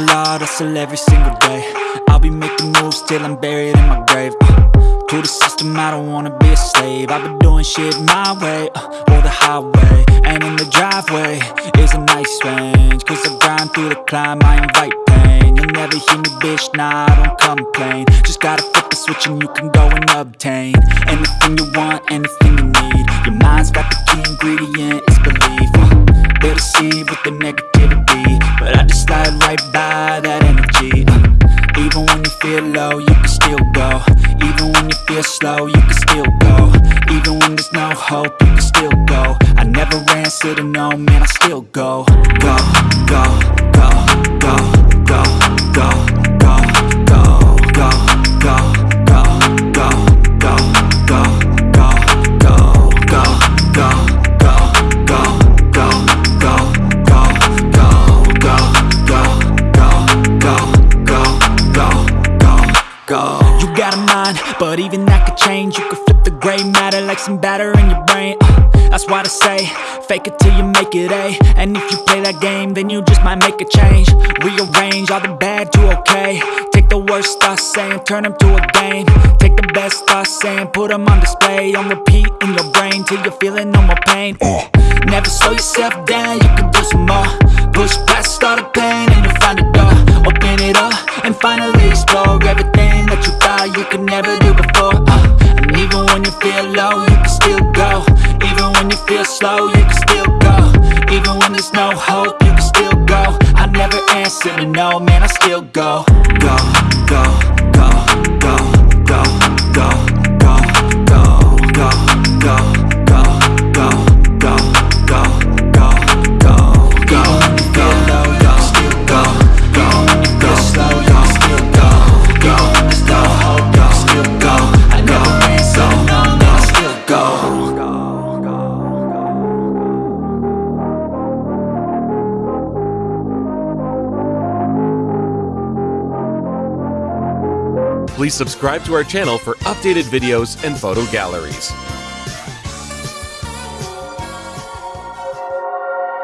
hard hustle every single day. I'll be making moves till I'm buried in my grave. Uh, To the system, I don't wanna be a slave. I've been doing shit my way, uh, or the highway And in the driveway is a nice range. Cause I grind through the climb, I invite pain. You'll never hear me, bitch, nah, I don't complain. Just gotta flip the switch and you can go and obtain Anything you want, anything you need. Your mind's got the key ingredient, it's belief. Uh, deceive with the negativity Slide right by that energy. Uh, Even when you feel low, you can still go. Even when you feel slow, you can still go. Even when there's no hope, you can still go. I never answer to no, man, I still go, go, go, You got a mind, but even that could change. You could flip the gray matter like some batter in your brain. Uh, that's why I say, fake it till you make it A. And if you play that game, then you just might make a change. Rearrange all the bad to okay. Take the worst thoughts saying, turn them to a game. Take the best thoughts saying, put them on display. On repeat in your brain till you're feeling no more pain. Uh, Never slow yourself down, you can do some more. Push past all the pain before. Uh, and even when you feel low, you can still go. Even when you feel slow, you can still go. Even when there's no hope, you can still go. I never answer to no, man, I still go. Go, go, go, go, go, go, Please subscribe to our channel for updated videos and photo galleries.